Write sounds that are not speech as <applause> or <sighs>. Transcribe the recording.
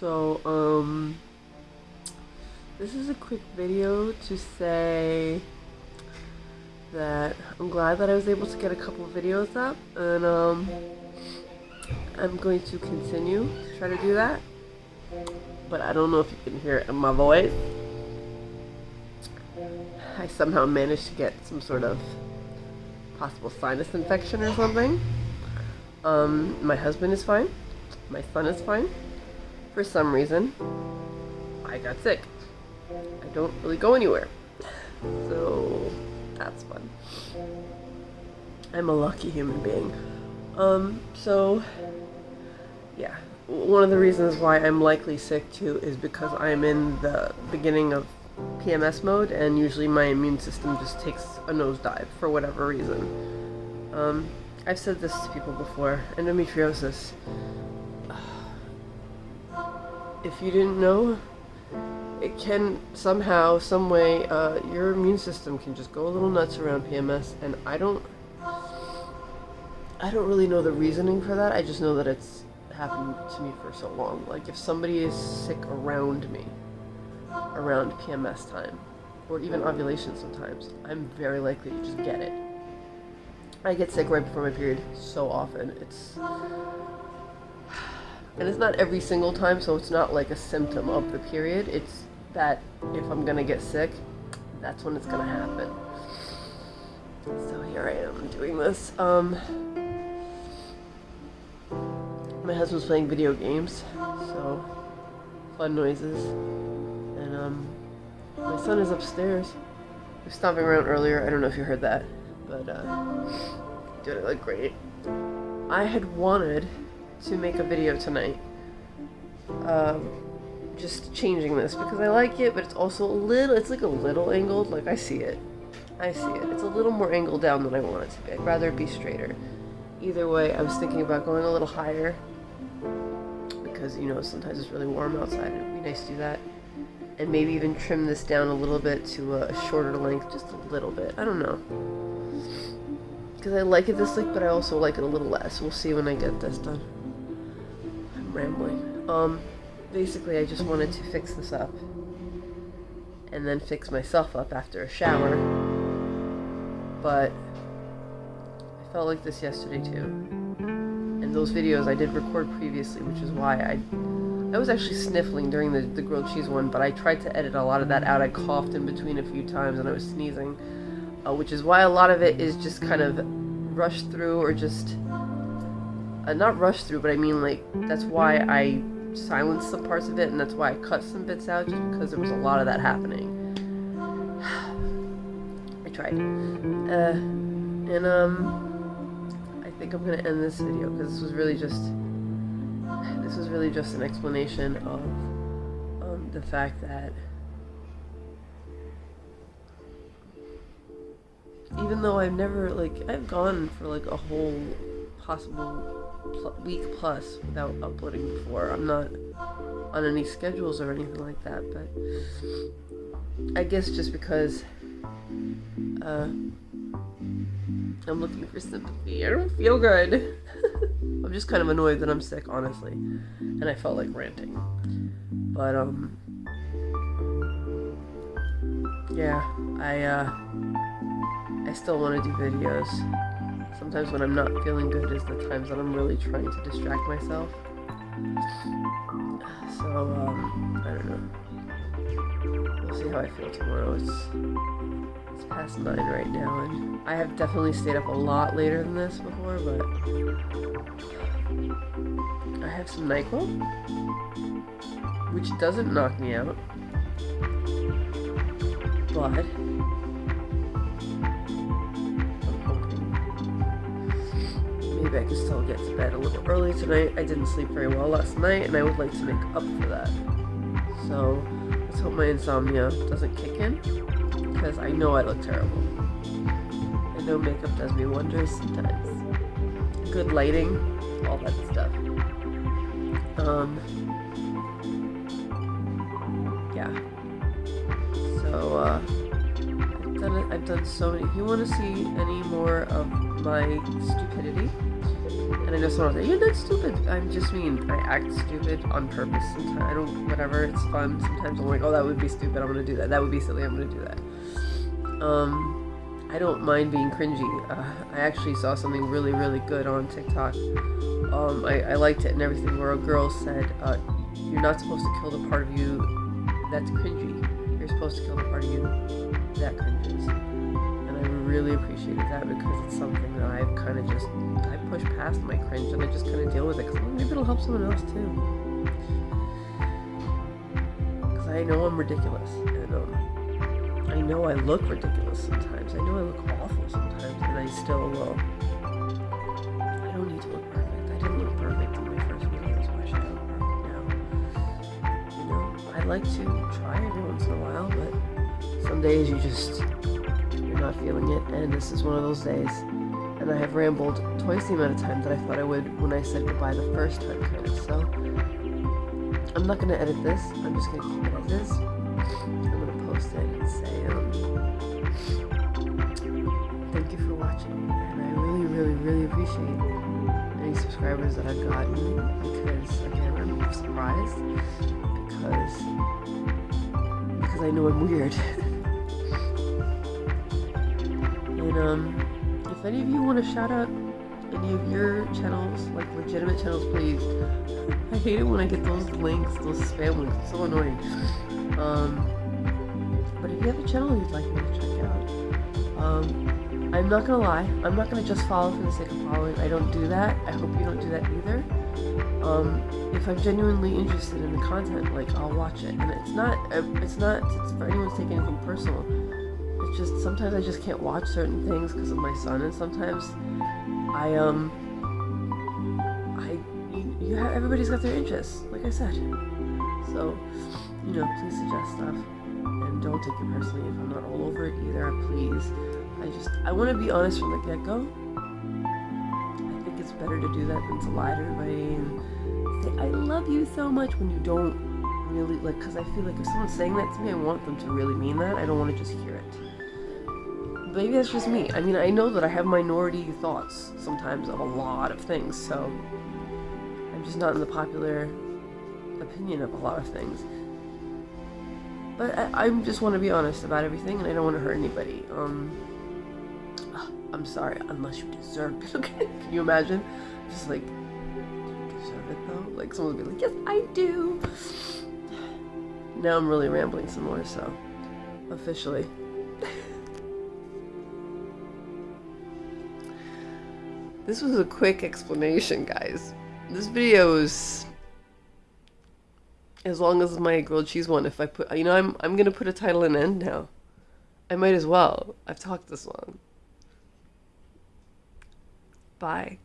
So, um, this is a quick video to say that I'm glad that I was able to get a couple videos up, and um, I'm going to continue to try to do that. But I don't know if you can hear it in my voice. I somehow managed to get some sort of possible sinus infection or something. Um, my husband is fine. My son is fine. For some reason, I got sick. I don't really go anywhere. So, that's fun. I'm a lucky human being. Um, so, yeah. One of the reasons why I'm likely sick too is because I'm in the beginning of PMS mode and usually my immune system just takes a nosedive for whatever reason. Um, I've said this to people before. Endometriosis. If you didn't know, it can somehow, some way, uh, your immune system can just go a little nuts around PMS, and I don't, I don't really know the reasoning for that. I just know that it's happened to me for so long. Like if somebody is sick around me, around PMS time, or even ovulation sometimes, I'm very likely to just get it. I get sick right before my period so often. It's and it's not every single time, so it's not like a symptom of the period. It's that if I'm gonna get sick, that's when it's gonna happen. So here I am doing this. Um, my husband's playing video games, so fun noises. And um, my son is upstairs. He was stomping around earlier. I don't know if you heard that, but uh, did it look great. I had wanted to make a video tonight. Um, just changing this because I like it, but it's also a little, it's like a little angled. Like I see it. I see it. It's a little more angled down than I want it to be. I'd rather it be straighter. Either way, I was thinking about going a little higher because, you know, sometimes it's really warm outside. It'd be nice to do that. And maybe even trim this down a little bit to a shorter length, just a little bit. I don't know. Because I like it this length, but I also like it a little less. We'll see when I get this done. Rambling. Um, basically I just wanted to fix this up. And then fix myself up after a shower. But I felt like this yesterday too. And those videos I did record previously, which is why I I was actually sniffling during the, the grilled cheese one, but I tried to edit a lot of that out. I coughed in between a few times and I was sneezing. Uh, which is why a lot of it is just kind of rushed through or just uh, not rushed through, but I mean like that's why I silenced some parts of it, and that's why I cut some bits out, just because there was a lot of that happening. <sighs> I tried. Uh, and, um, I think I'm gonna end this video, because this was really just, this was really just an explanation of, um, the fact that even though I've never, like, I've gone for, like, a whole possible pl week plus without uploading before. I'm not on any schedules or anything like that, but I guess just because uh, I'm looking for sympathy. I don't feel good. <laughs> I'm just kind of annoyed that I'm sick, honestly, and I felt like ranting. But um, yeah, I uh, I still want to do videos sometimes when I'm not feeling good is the times that I'm really trying to distract myself. So, um, I don't know. We'll see how I feel tomorrow. It's, it's past 9 right now, and I have definitely stayed up a lot later than this before, but I have some NyQuil, which doesn't knock me out, but maybe I can still get to bed a little early tonight. I didn't sleep very well last night, and I would like to make up for that. So, let's hope my insomnia doesn't kick in, because I know I look terrible. I know makeup does me wonders sometimes. Good lighting, all that stuff. Um, yeah. So, uh, I've done. I've done so many. If you want to see any more of my stupidity, And I just want to say, you're not stupid. I'm just mean, I act stupid on purpose sometimes. I don't, whatever, it's fun. Sometimes I'm like, oh, that would be stupid. I'm gonna do that. That would be silly. I'm gonna do that. Um, I don't mind being cringy. Uh, I actually saw something really, really good on TikTok. Um, I, I liked it and everything where a girl said, uh, you're not supposed to kill the part of you that's cringy. You're supposed to kill the part of you that cringes. I really appreciated that because it's something that I've kind of just, I push past my cringe and I just kind of deal with it because maybe it'll help someone else too. Because I know I'm ridiculous and um, I know I look ridiculous sometimes. I know I look awful sometimes and I still will. I don't need to look perfect. I didn't look perfect in my first videos. Why should look perfect now? You know, I like to try every once in a while, but some days you just, not feeling it, and this is one of those days. And I have rambled twice the amount of time that I thought I would when I said goodbye the first time, kind of, so... I'm not gonna edit this, I'm just gonna keep it as is. I'm gonna post it and say, um... Thank you for watching, and I really, really, really appreciate any subscribers that I've gotten, because, again, I'm surprised, because... Because I know I'm weird. <laughs> um... If any of you want to shout out any of your channels, like legitimate channels, please. <laughs> I hate it when I get those links, those spam links. It's so annoying. Um, but if you have a channel you'd like me to check out, um, I'm not gonna lie. I'm not gonna just follow for the sake of following. I don't do that. I hope you don't do that either. Um, if I'm genuinely interested in the content, like I'll watch it, and it's not. It's not. It's for anyone to take anything personal just sometimes I just can't watch certain things because of my son, and sometimes I um I you, you have everybody's got their interests, like I said. So you know, please suggest stuff, and don't take it personally if I'm not all over it either. Please, I just I want to be honest from the get go. I think it's better to do that than to lie to everybody and say I love you so much when you don't really like because I feel like if someone's saying that to me I want them to really mean that I don't want to just hear it maybe that's just me. I mean, I know that I have minority thoughts sometimes of a lot of things, so I'm just not in the popular opinion of a lot of things. But I, I just want to be honest about everything, and I don't want to hurt anybody. Um, I'm sorry, unless you deserve it. <laughs> Okay, can you imagine? Just like, do you deserve it though? Like someone would be like, yes, I do. <sighs> Now I'm really rambling some more, so officially. <laughs> This was a quick explanation, guys. This video is as long as my grilled cheese one. If I put, you know, I'm I'm gonna put a title and end now. I might as well. I've talked this long. Bye.